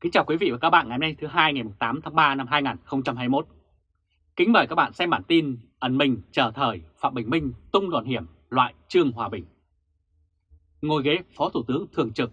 Kính chào quý vị và các bạn ngày hôm nay thứ hai ngày 8 tháng 3 năm 2021. Kính mời các bạn xem bản tin ẩn mình chờ thời Phạm Bình Minh tung đòn hiểm loại Trương Hòa Bình. Ngồi ghế Phó Thủ tướng Thường trực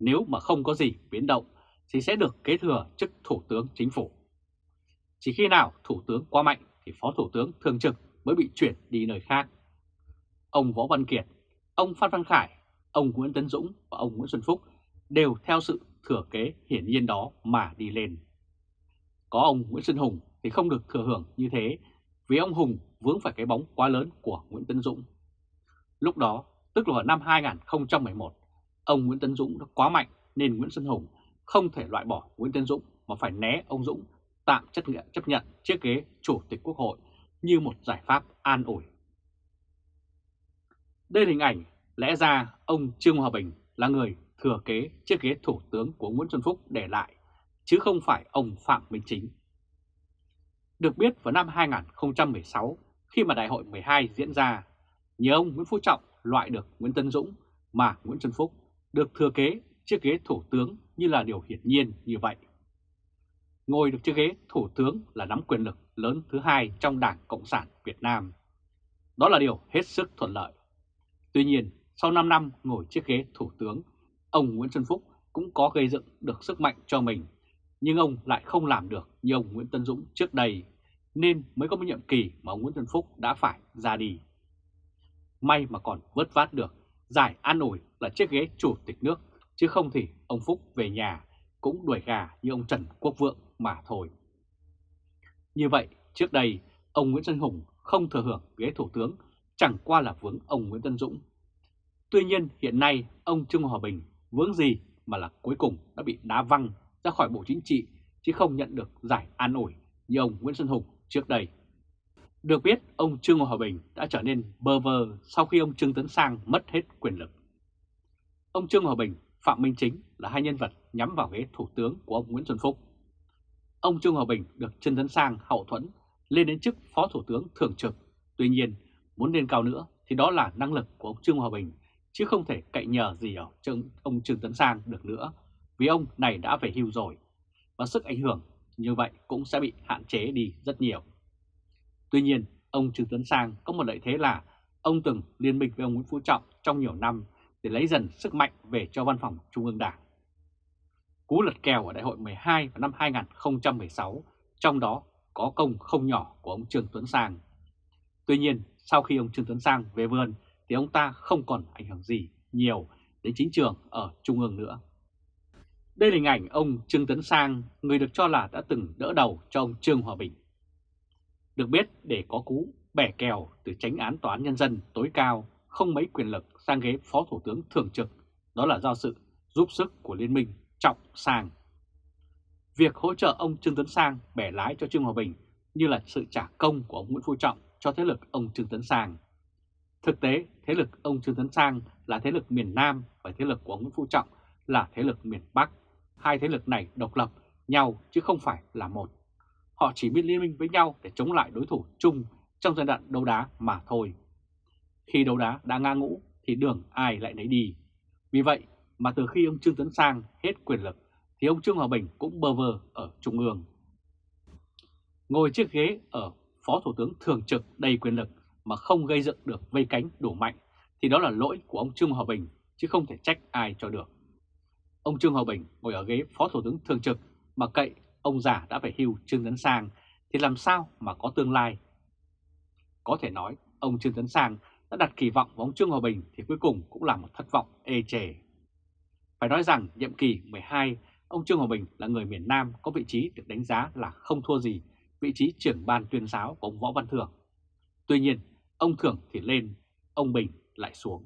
nếu mà không có gì biến động thì sẽ được kế thừa chức Thủ tướng Chính phủ. Chỉ khi nào Thủ tướng quá mạnh thì Phó Thủ tướng Thường trực mới bị chuyển đi nơi khác. Ông Võ Văn Kiệt, ông Phan Văn Khải, ông Nguyễn Tấn Dũng và ông Nguyễn Xuân Phúc đều theo sự thừa kế hiển nhiên đó mà đi lên. Có ông Nguyễn Xuân Hùng thì không được thừa hưởng như thế vì ông Hùng vướng phải cái bóng quá lớn của Nguyễn Tấn Dũng. Lúc đó, tức là vào năm 2011, ông Nguyễn Tấn Dũng đã quá mạnh nên Nguyễn Xuân Hùng không thể loại bỏ Nguyễn Tấn Dũng mà phải né ông Dũng tạm chấp nhận, chấp nhận chiếc ghế Chủ tịch Quốc hội như một giải pháp an ủi. Đây là hình ảnh lẽ ra ông Trương Hòa Bình là người thừa kế chiếc ghế thủ tướng của Nguyễn Xuân Phúc để lại, chứ không phải ông Phạm Minh Chính. Được biết vào năm 2016, khi mà đại hội 12 diễn ra, nhờ ông Nguyễn Phú Trọng loại được Nguyễn Tân Dũng mà Nguyễn Xuân Phúc được thừa kế chiếc ghế thủ tướng như là điều hiển nhiên như vậy. Ngồi được chiếc ghế thủ tướng là nắm quyền lực lớn thứ hai trong Đảng Cộng sản Việt Nam. Đó là điều hết sức thuận lợi. Tuy nhiên, sau 5 năm ngồi chiếc ghế thủ tướng ông Nguyễn Xuân Phúc cũng có gây dựng được sức mạnh cho mình, nhưng ông lại không làm được như ông Nguyễn Tân Dũng trước đây, nên mới có một nhiệm kỳ mà ông Nguyễn Xuân Phúc đã phải ra đi. May mà còn vớt vát được, giải an ủi là chiếc ghế chủ tịch nước, chứ không thì ông Phúc về nhà cũng đuổi gà như ông Trần Quốc Vượng mà thôi. Như vậy, trước đây, ông Nguyễn Xuân Hùng không thừa hưởng ghế thủ tướng, chẳng qua là vướng ông Nguyễn Tân Dũng. Tuy nhiên, hiện nay, ông Trương Hòa Bình vướng gì mà là cuối cùng đã bị đá văng ra khỏi Bộ Chính trị chứ không nhận được giải an ủi như ông Nguyễn Xuân Hùng trước đây. Được biết, ông Trương Hòa Bình đã trở nên bơ vơ sau khi ông Trương Tấn Sang mất hết quyền lực. Ông Trương Hòa Bình, Phạm Minh Chính là hai nhân vật nhắm vào ghế thủ tướng của ông Nguyễn Xuân Phúc. Ông Trương Hòa Bình được Trương Tấn Sang hậu thuẫn lên đến chức Phó Thủ tướng Thường trực. Tuy nhiên, muốn lên cao nữa thì đó là năng lực của ông Trương Hòa Bình chứ không thể cậy nhờ gì ở ông Trương Tấn Sang được nữa, vì ông này đã về hưu rồi, và sức ảnh hưởng như vậy cũng sẽ bị hạn chế đi rất nhiều. Tuy nhiên, ông Trương Tấn Sang có một lợi thế là ông từng liên minh với ông Nguyễn Phú Trọng trong nhiều năm để lấy dần sức mạnh về cho văn phòng Trung ương Đảng. Cú lật kèo ở đại hội 12 vào năm 2016, trong đó có công không nhỏ của ông Trương Tuấn Sang. Tuy nhiên, sau khi ông Trương Tuấn Sang về vườn thì ông ta không còn ảnh hưởng gì nhiều đến chính trường ở Trung ương nữa. Đây là hình ảnh ông Trương Tấn Sang, người được cho là đã từng đỡ đầu cho ông Trương Hòa Bình. Được biết để có cú bẻ kèo từ tránh án tòa án nhân dân tối cao không mấy quyền lực sang ghế phó thủ tướng thường trực, đó là do sự giúp sức của Liên minh Trọng Sang. Việc hỗ trợ ông Trương Tấn Sang bẻ lái cho Trương Hòa Bình như là sự trả công của ông Nguyễn Phú Trọng cho thế lực ông Trương Tấn Sang Thực tế, thế lực ông Trương Tấn Sang, là thế lực miền Nam và thế lực của ông Nguyễn Phú Trọng, là thế lực miền Bắc. Hai thế lực này độc lập nhau chứ không phải là một. Họ chỉ biết liên minh với nhau để chống lại đối thủ chung trong giai đoạn đấu đá mà thôi. Khi đấu đá đã ngang ngũ thì đường ai lại nấy đi. Vì vậy mà từ khi ông Trương Tấn Sang hết quyền lực thì ông Trương Hòa Bình cũng bơ vơ ở Trung ương. Ngồi chiếc ghế ở Phó Thủ tướng Thường trực đầy quyền lực mà không gây dựng được vây cánh đủ mạnh thì đó là lỗi của ông Trương Hòa Bình chứ không thể trách ai cho được. Ông Trương Hòa Bình ngồi ở ghế Phó Thủ tướng Thường trực mà cậy ông già đã phải hưu Trương Tấn Sang thì làm sao mà có tương lai? Có thể nói ông Trương Tấn Sang đã đặt kỳ vọng vào ông Trương Hòa Bình thì cuối cùng cũng là một thất vọng ê chề. Phải nói rằng nhiệm kỳ 12, ông Trương Hòa Bình là người miền Nam có vị trí được đánh giá là không thua gì vị trí trưởng ban tuyên giáo của ông Võ Văn Thưởng. Tuy nhiên, Ông Thưởng thì lên, ông Bình lại xuống.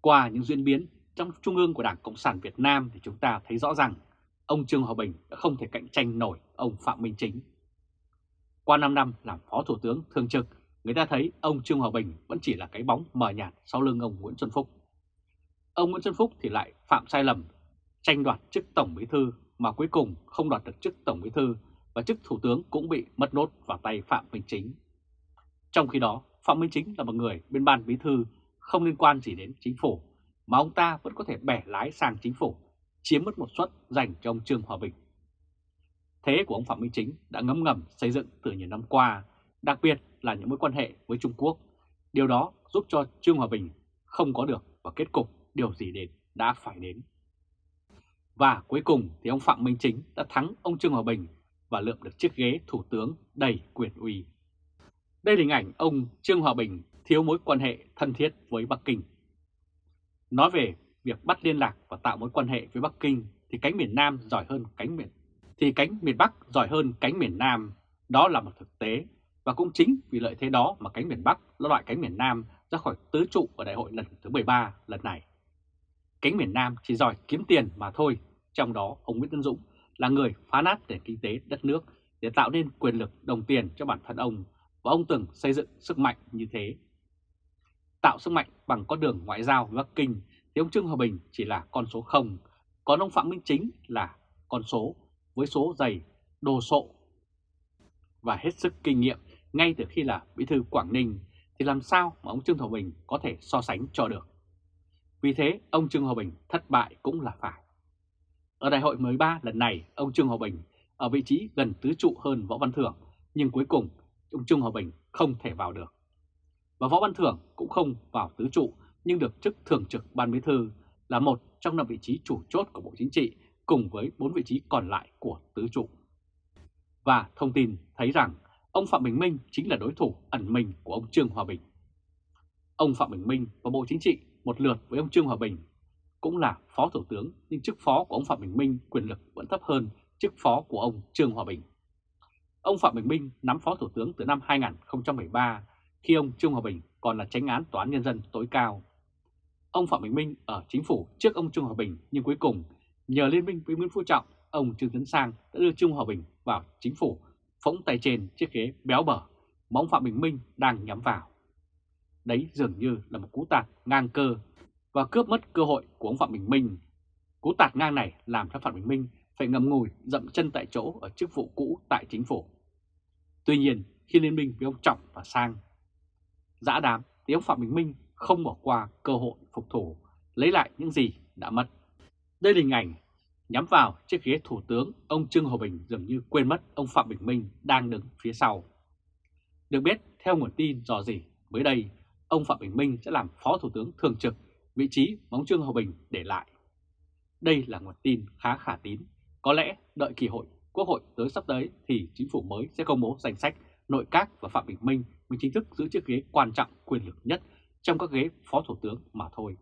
Qua những diễn biến trong trung ương của Đảng Cộng sản Việt Nam thì chúng ta thấy rõ rằng ông Trương Hòa Bình đã không thể cạnh tranh nổi ông Phạm Minh Chính. Qua 5 năm làm Phó Thủ tướng Thường trực, người ta thấy ông Trương Hòa Bình vẫn chỉ là cái bóng mờ nhạt sau lưng ông Nguyễn Xuân Phúc. Ông Nguyễn Xuân Phúc thì lại phạm sai lầm, tranh đoạt chức Tổng Bí Thư mà cuối cùng không đoạt được chức Tổng Bí Thư và chức Thủ tướng cũng bị mất nốt vào tay Phạm Minh Chính. Trong khi đó, Phạm Minh Chính là một người bên ban bí thư không liên quan gì đến chính phủ, mà ông ta vẫn có thể bẻ lái sang chính phủ. chiếm mất một suất dành cho ông Trương Hòa Bình. Thế của ông Phạm Minh Chính đã ngấm ngầm xây dựng từ nhiều năm qua, đặc biệt là những mối quan hệ với Trung Quốc. Điều đó giúp cho Trương Hòa Bình không có được và kết cục điều gì đến đã phải đến. Và cuối cùng thì ông Phạm Minh Chính đã thắng ông Trương Hòa Bình và lượm được chiếc ghế thủ tướng đầy quyền uy. Đây là hình ảnh ông Trương Hòa Bình thiếu mối quan hệ thân thiết với Bắc Kinh. Nói về việc bắt liên lạc và tạo mối quan hệ với Bắc Kinh thì cánh miền Nam giỏi hơn cánh miền thì cánh miền Bắc giỏi hơn cánh miền Nam, đó là một thực tế và cũng chính vì lợi thế đó mà cánh miền Bắc nó loại cánh miền Nam ra khỏi tứ trụ ở đại hội lần thứ 13 lần này. Cánh miền Nam chỉ giỏi kiếm tiền mà thôi, trong đó ông Nguyễn Tân Dũng là người phá nát nền kinh tế đất nước để tạo nên quyền lực đồng tiền cho bản thân ông và ông từng xây dựng sức mạnh như thế. Tạo sức mạnh bằng con đường ngoại giao với Bắc Kinh thì ông Trương Hòa Bình chỉ là con số 0, còn ông Phạm Minh Chính là con số với số dày đồ sộ và hết sức kinh nghiệm ngay từ khi là bí thư Quảng Ninh thì làm sao mà ông Trương Hòa Bình có thể so sánh cho được. Vì thế ông Trương Hòa Bình thất bại cũng là phải. Ở đại hội 13 lần này ông Trương Hòa Bình ở vị trí gần tứ trụ hơn Võ Văn Thưởng nhưng cuối cùng ông Trung Hòa Bình không thể vào được. Và Võ Văn Thưởng cũng không vào tứ trụ, nhưng được chức thường trực ban bí thư là một trong năm vị trí chủ chốt của Bộ Chính trị cùng với bốn vị trí còn lại của tứ trụ. Và thông tin thấy rằng ông Phạm Bình Minh chính là đối thủ ẩn mình của ông Trương Hòa Bình. Ông Phạm Bình Minh và Bộ Chính trị một lượt với ông Trương Hòa Bình cũng là Phó Thủ tướng, nhưng chức phó của ông Phạm Bình Minh quyền lực vẫn thấp hơn chức phó của ông Trương Hòa Bình. Ông Phạm Bình Minh nắm Phó Thủ tướng từ năm 2013 khi ông Trương Hòa Bình còn là tránh án Tòa án Nhân dân tối cao. Ông Phạm Bình Minh ở chính phủ trước ông Trương Hòa Bình nhưng cuối cùng nhờ liên minh với Nguyễn Phú Trọng, ông Trương Tấn Sang đã đưa Trương Hòa Bình vào chính phủ phóng tay trên chiếc ghế béo bở mà ông Phạm Bình Minh đang nhắm vào. Đấy dường như là một cú tạt ngang cơ và cướp mất cơ hội của ông Phạm Bình Minh. Cú tạt ngang này làm cho Phạm Bình Minh phải ngậm ngùi dậm chân tại chỗ ở chức vụ cũ tại chính phủ. Tuy nhiên, khi liên minh với ông Trọng và Sang, dã đám thì ông Phạm Bình Minh không bỏ qua cơ hội phục thủ, lấy lại những gì đã mất. Đây là hình ảnh nhắm vào chiếc ghế thủ tướng, ông Trương Hòa Bình dường như quên mất ông Phạm Bình Minh đang đứng phía sau. Được biết, theo nguồn tin dò dỉ, mới đây, ông Phạm Bình Minh sẽ làm Phó Thủ tướng Thường trực, vị trí bóng Trương Hòa Bình để lại. Đây là nguồn tin khá khả tín. Có lẽ đợi kỳ hội Quốc hội tới sắp tới thì chính phủ mới sẽ công bố danh sách nội các và Phạm Bình Minh mới chính thức giữ chiếc ghế quan trọng quyền lực nhất trong các ghế Phó Thủ tướng mà thôi.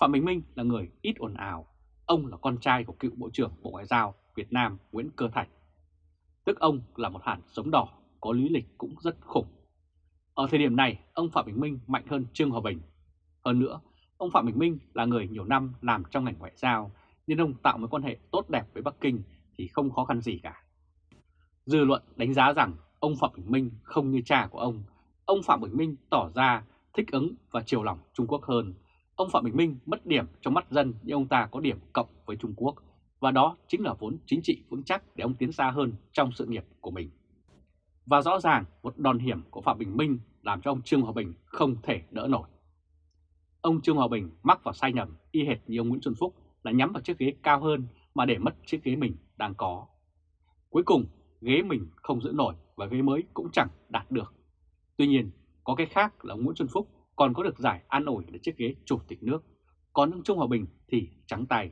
Phạm Bình Minh là người ít ồn ào, ông là con trai của cựu Bộ trưởng Bộ Ngoại giao Việt Nam Nguyễn Cơ Thạch. Tức ông là một hàn sống đỏ, có lý lịch cũng rất khủng. Ở thời điểm này, ông Phạm Bình Minh mạnh hơn Trương Hòa Bình. Hơn nữa, ông Phạm Bình Minh là người nhiều năm làm trong ngành ngoại giao, nên ông tạo mối quan hệ tốt đẹp với Bắc Kinh thì không khó khăn gì cả. Dư luận đánh giá rằng ông Phạm Bình Minh không như cha của ông. Ông Phạm Bình Minh tỏ ra thích ứng và chiều lòng Trung Quốc hơn. Ông Phạm Bình Minh mất điểm trong mắt dân nhưng ông ta có điểm cộng với Trung Quốc. Và đó chính là vốn chính trị vững chắc để ông tiến xa hơn trong sự nghiệp của mình. Và rõ ràng một đòn hiểm của Phạm Bình Minh làm cho ông Trương Hòa Bình không thể đỡ nổi. Ông Trương Hòa Bình mắc vào sai nhầm y hệt như ông Nguyễn Xuân Phúc là nhắm vào chiếc ghế cao hơn mà để mất chiếc ghế mình đang có. Cuối cùng, ghế mình không giữ nổi và ghế mới cũng chẳng đạt được. Tuy nhiên, có cái khác là ông Nguyễn Xuân Phúc còn có được giải an ủi để chiếc ghế chủ tịch nước. Còn ông Trung Hòa Bình thì trắng tay.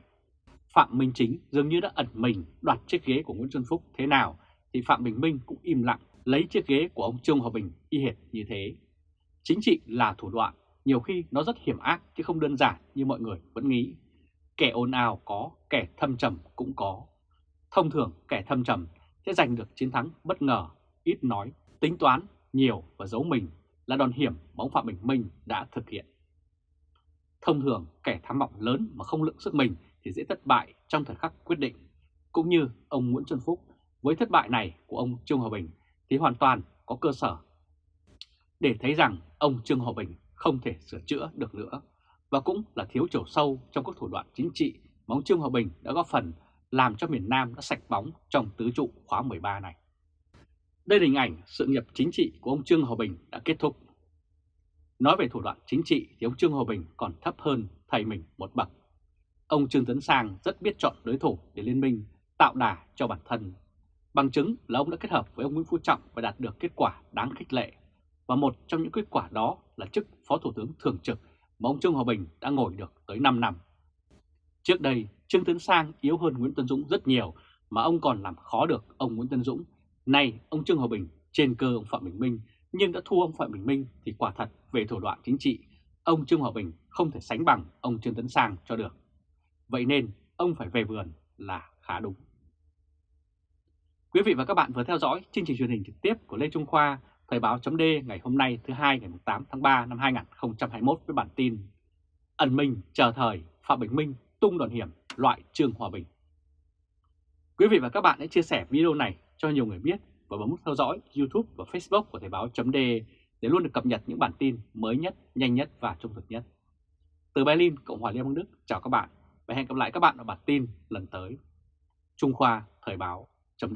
Phạm Minh Chính dường như đã ẩn mình đoạt chiếc ghế của Nguyễn Xuân Phúc thế nào thì Phạm Bình Minh cũng im lặng lấy chiếc ghế của ông Trương Hòa Bình y hệt như thế. Chính trị là thủ đoạn, nhiều khi nó rất hiểm ác chứ không đơn giản như mọi người vẫn nghĩ. Kẻ ồn ào có, kẻ thâm trầm cũng có. Thông thường kẻ thâm trầm sẽ giành được chiến thắng bất ngờ, ít nói, tính toán, nhiều và giấu mình là đòn hiểm mà ông Phạm Bình Minh đã thực hiện. Thông thường kẻ tham vọng lớn mà không lượng sức mình thì dễ thất bại trong thời khắc quyết định. Cũng như ông Nguyễn Xuân Phúc với thất bại này của ông Trương Hòa Bình thì hoàn toàn có cơ sở để thấy rằng ông Trương Hòa Bình không thể sửa chữa được nữa và cũng là thiếu chiều sâu trong các thủ đoạn chính trị mà ông Trương Hòa Bình đã góp phần làm cho miền Nam đã sạch bóng trong tứ trụ khóa 13 này. Đây là hình ảnh sự nghiệp chính trị của ông Trương Hòa Bình đã kết thúc. Nói về thủ đoạn chính trị thì ông Trương Hòa Bình còn thấp hơn thầy mình một bậc. ông Trương Tấn Sang rất biết chọn đối thủ để liên minh, tạo đà cho bản thân. Bằng chứng là ông đã kết hợp với ông Nguyễn Phú Trọng và đạt được kết quả đáng khích lệ. Và một trong những kết quả đó là chức Phó Thủ tướng Thường trực mà ông Trương Hòa Bình đã ngồi được tới 5 năm. Trước đây, Trương Tấn Sang yếu hơn Nguyễn Tân Dũng rất nhiều mà ông còn làm khó được ông Nguyễn Tân Dũng. Nay, ông Trương Hòa Bình trên cơ ông Phạm Bình Minh nhưng đã thua ông Phạm Bình Minh thì quả thật về thủ đoạn chính trị, ông Trương Hòa Bình không thể sánh bằng ông Trương Tấn Sang cho được. Vậy nên ông phải về vườn là khá đúng. Quý vị và các bạn vừa theo dõi chương trình truyền hình trực tiếp của Lê Trung Khoa, Thời báo chấm ngày hôm nay thứ hai ngày 8 tháng 3 năm 2021 với bản tin Ẩn Minh chờ thời Phạm Bình Minh tung đòn hiểm loại Trương Hòa Bình. Quý vị và các bạn hãy chia sẻ video này cho nhiều người biết và bấm nút theo dõi YouTube và Facebook của Thời báo chấm để luôn được cập nhật những bản tin mới nhất, nhanh nhất và trung thực nhất. Từ Berlin, Cộng hòa Liên bang Đức, chào các bạn và hẹn gặp lại các bạn ở bản tin lần tới. Trung Khoa Thời báo chấm